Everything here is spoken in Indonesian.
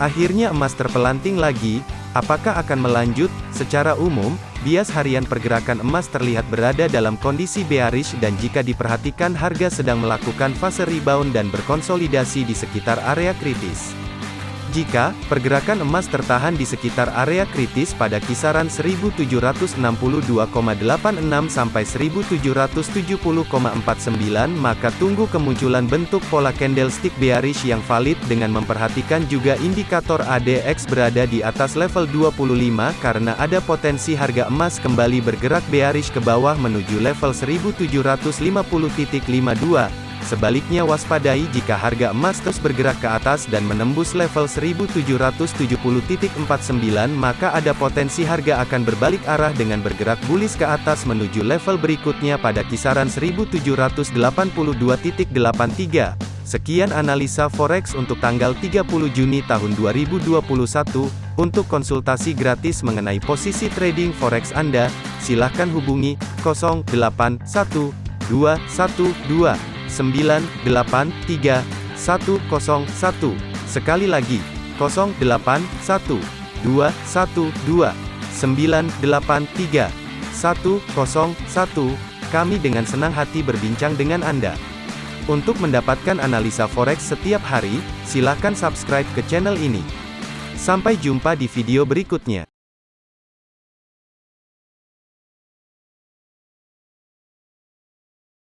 Akhirnya emas terpelanting lagi, apakah akan melanjut? Secara umum, bias harian pergerakan emas terlihat berada dalam kondisi bearish dan jika diperhatikan harga sedang melakukan fase rebound dan berkonsolidasi di sekitar area kritis. Jika pergerakan emas tertahan di sekitar area kritis pada kisaran 1762,86 sampai 1770,49 maka tunggu kemunculan bentuk pola candlestick bearish yang valid dengan memperhatikan juga indikator ADX berada di atas level 25 karena ada potensi harga emas kembali bergerak bearish ke bawah menuju level 1750.52 Sebaliknya waspadai jika harga emas terus bergerak ke atas dan menembus level 1770.49 maka ada potensi harga akan berbalik arah dengan bergerak bullish ke atas menuju level berikutnya pada kisaran 1782.83. Sekian analisa forex untuk tanggal 30 Juni tahun 2021. Untuk konsultasi gratis mengenai posisi trading forex Anda, silakan hubungi 081212 983 101. Sekali lagi, 081 212 983 101. Kami dengan senang hati berbincang dengan Anda. Untuk mendapatkan analisa forex setiap hari, silakan subscribe ke channel ini. Sampai jumpa di video berikutnya.